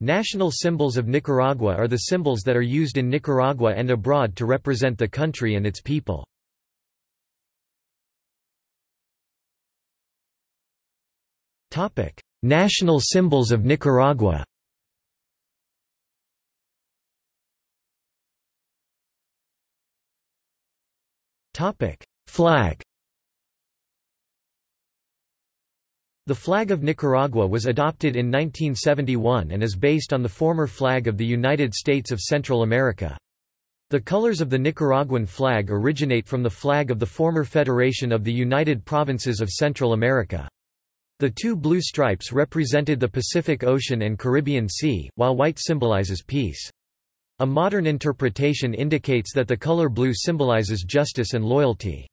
National symbols of Nicaragua are the symbols that are used in Nicaragua and abroad to represent the country and its people. National symbols of Nicaragua Flag The flag of Nicaragua was adopted in 1971 and is based on the former flag of the United States of Central America. The colors of the Nicaraguan flag originate from the flag of the former Federation of the United Provinces of Central America. The two blue stripes represented the Pacific Ocean and Caribbean Sea, while white symbolizes peace. A modern interpretation indicates that the color blue symbolizes justice and loyalty.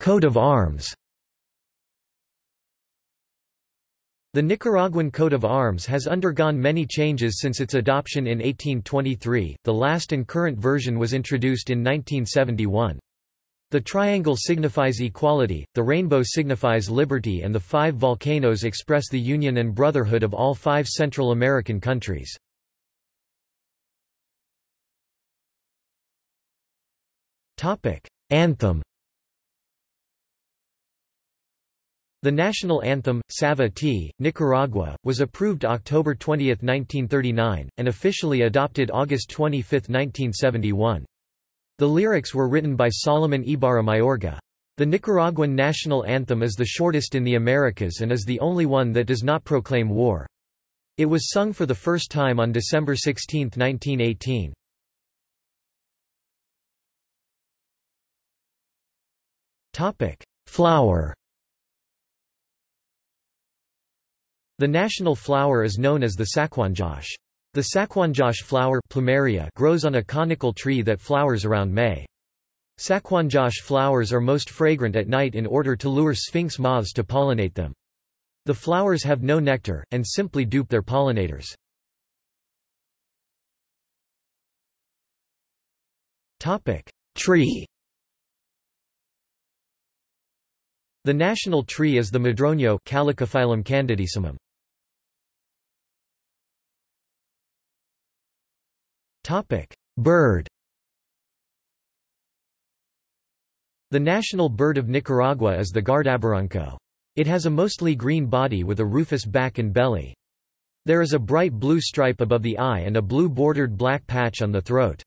Coat of arms. The Nicaraguan coat of arms has undergone many changes since its adoption in 1823, the last and current version was introduced in 1971. The triangle signifies equality, the rainbow signifies liberty and the five volcanoes express the union and brotherhood of all five Central American countries. Anthem The national anthem, Salve a ti, Nicaragua, was approved October 20, 1939, and officially adopted August 25, 1971. The lyrics were written by Solomon Ibarra Mayorga. The Nicaraguan national anthem is the shortest in the Americas and is the only one that does not proclaim war. It was sung for the first time on December 16, 1918. Flower The national flower is known as the sacuanjoche. The sacuanjoche flower plumeria grows on a conical tree that flowers around May. Sacuanjoche flowers are most fragrant at night in order to lure sphinx moths to pollinate them. The flowers have no nectar, and simply dupe their pollinators. Tree The national tree is the madroño Calycophyllum candidissimum. Bird The national bird of Nicaragua is the Guardabarranco. It has a mostly green body with a rufous back and belly. There is a bright blue stripe above the eye and a blue bordered black patch on the throat.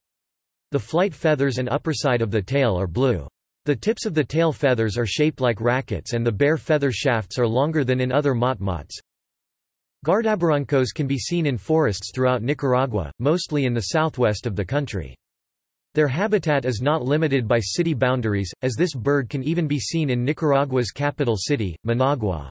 The flight feathers and upperside of the tail are blue. The tips of the tail feathers are shaped like rackets and the bare feather shafts are longer than in other motmots. Guardabarrancos can be seen in forests throughout Nicaragua, mostly in the southwest of the country. Their habitat is not limited by city boundaries, as this bird can even be seen in Nicaragua's capital city, Managua.